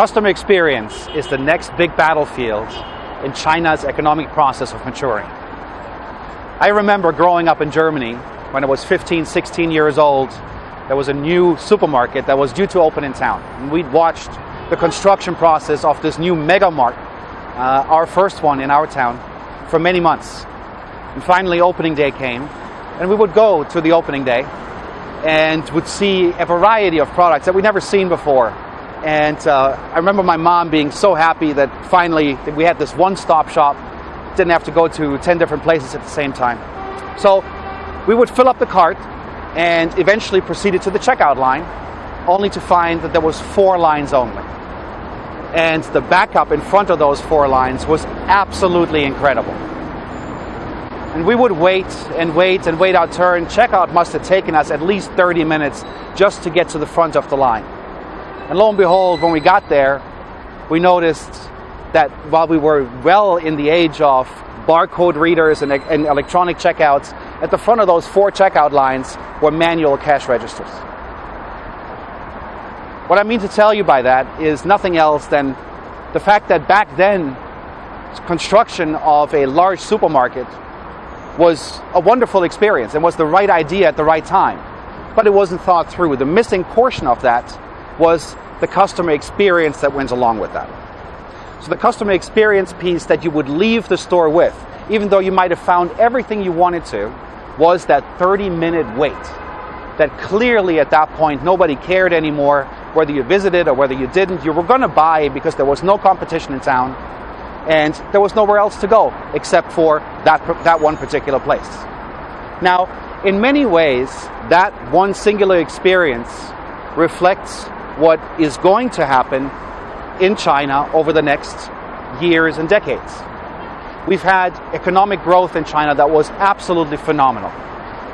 Customer experience is the next big battlefield in China's economic process of maturing. I remember growing up in Germany when I was 15, 16 years old. There was a new supermarket that was due to open in town. And we'd watched the construction process of this new mega mart, uh, our first one in our town, for many months. And finally, opening day came, and we would go to the opening day and would see a variety of products that we'd never seen before. And uh, I remember my mom being so happy that finally we had this one-stop shop, didn't have to go to 10 different places at the same time. So we would fill up the cart and eventually proceeded to the checkout line, only to find that there was four lines only. And the backup in front of those four lines was absolutely incredible. And we would wait and wait and wait our turn. Checkout must have taken us at least 30 minutes just to get to the front of the line. And lo and behold, when we got there, we noticed that while we were well in the age of barcode readers and, and, electronic checkouts, at the front of those four checkout lines were manual cash registers. What I mean to tell you by that is nothing else than the fact that back then, construction of a large supermarket was a wonderful experience and was the right idea at the right time. But it wasn't thought through. The missing portion of that was the customer experience that went along with that. So the customer experience piece that you would leave the store with, even though you might have found everything you wanted to, was that 30 minute wait. That clearly at that point nobody cared anymore whether you visited or whether you didn't. You were going to buy because there was no competition in town and there was nowhere else to go except for that, that one particular place. Now, in many ways, that one singular experience reflects what is going to happen in China over the next years and decades. We've had economic growth in China that was absolutely phenomenal.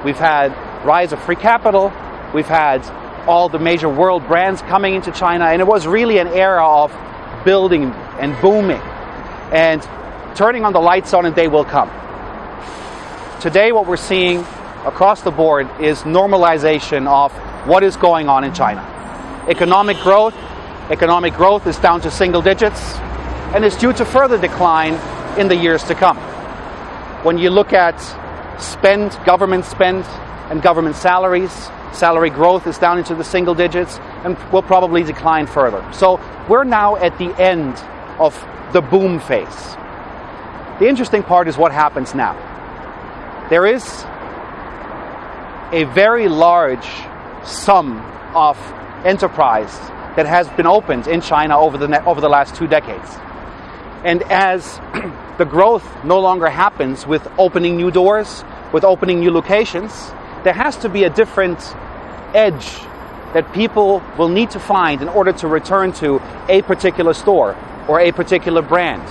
We've had rise of free capital, we've had all the major world brands coming into China, and it was really an era of building and booming and turning on the lights on and they will come. Today, what we're seeing across the board is normalization of what is going on in China. Economic growth, economic growth is down to single digits and is due to further decline in the years to come. When you look at spend, government spend, and government salaries, salary growth is down into the single digits and will probably decline further. So we're now at the end of the boom phase. The interesting part is what happens now. There is a very large sum of enterprise that has been opened in China over the, over the last two decades. And as the growth no longer happens with opening new doors, with opening new locations, there has to be a different edge that people will need to find in order to return to a particular store or a particular brand.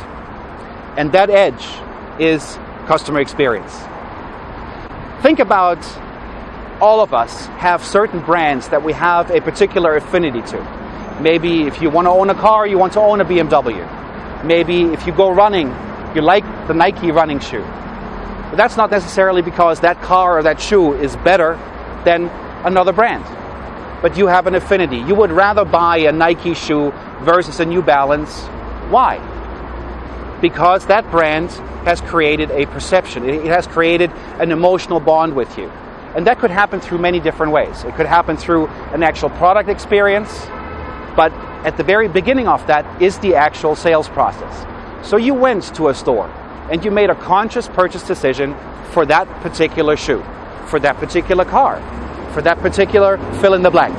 And that edge is customer experience. Think about all of us have certain brands that we have a particular affinity to. Maybe if you want to own a car, you want to own a BMW. Maybe if you go running, you like the Nike running shoe. But that's not necessarily because that car or that shoe is better than another brand. But you have an affinity. You would rather buy a Nike shoe versus a New Balance why? Because that brand has created a perception, it has created an emotional bond with you. And that could happen through many different ways. It could happen through an actual product experience, but at the very beginning of that is the actual sales process. So you went to a store and you made a conscious purchase decision for that particular shoe, for that particular car, for that particular fill in the blank.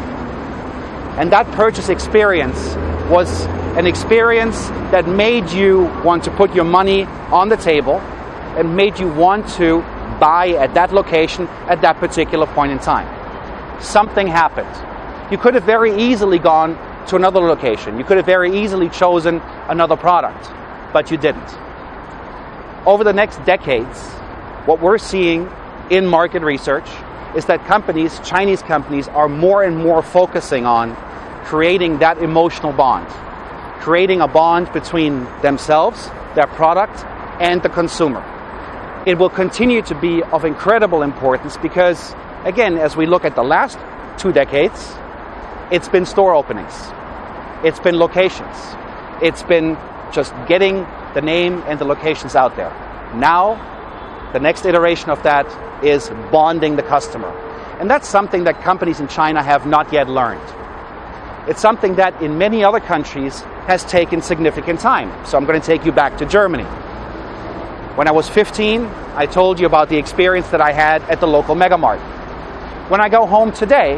And that purchase experience was an experience that made you want to put your money on the table and made you want to buy at that location at that particular point in time. Something happened. You could have very easily gone to another location. You could have very easily chosen another product, but you didn't. Over the next decades, what we're seeing in market research is that companies, Chinese companies, are more and more focusing on creating that emotional bond creating a bond between themselves, their product, and the consumer. It will continue to be of incredible importance because, again, as we look at the last two decades, it's been store openings. it's been locations. It's been just getting the name and the locations out there. Now, the next iteration of that is bonding the customer. And that's something that companies in China have not yet learned. It's something that in many other countries has taken significant time. So I'm going to take you back to Germany. When I was 15, I told you about the experience that I had at the local megamart. When I go home today,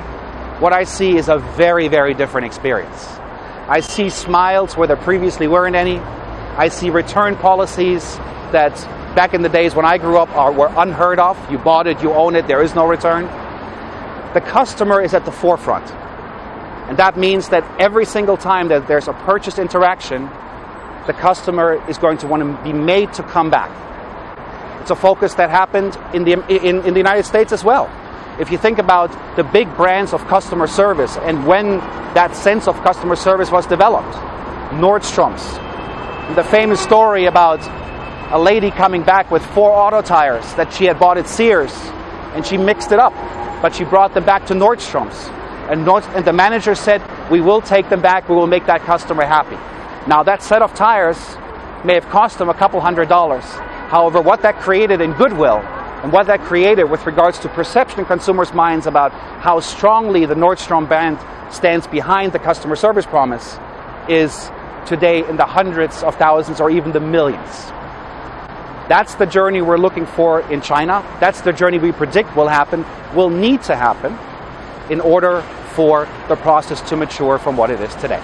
what I see is a very, very different experience. I see smiles where there previously weren't any. I see return policies that back in the days when I grew up are, were unheard of. You bought it, you own it, there is no return. The customer is at the forefront. And that means that every single time that there's a purchase interaction, the customer is going to want to be made to come back. It's a focus that happened in the, in, in the United States as well. If you think about the big brands of customer service and when that sense of customer service was developed, Nordstrom's, the famous story about a lady coming back with four auto tires that she had bought at Sears and she mixed it up, but she brought them back to Nordstrom's and, Nord- and, the manager said, We will take them back, we will make that customer happy. Now, that set of tires may have cost them a couple hundred dollars. However, what that created in goodwill and what that created with regards to perception in consumers' minds about how strongly the Nordstrom brand stands behind the customer service promise is today in the hundreds of thousands or even the millions. That's the journey we're looking for in China. That's the journey we predict will happen, will need to happen in order for the process to mature from what it is today.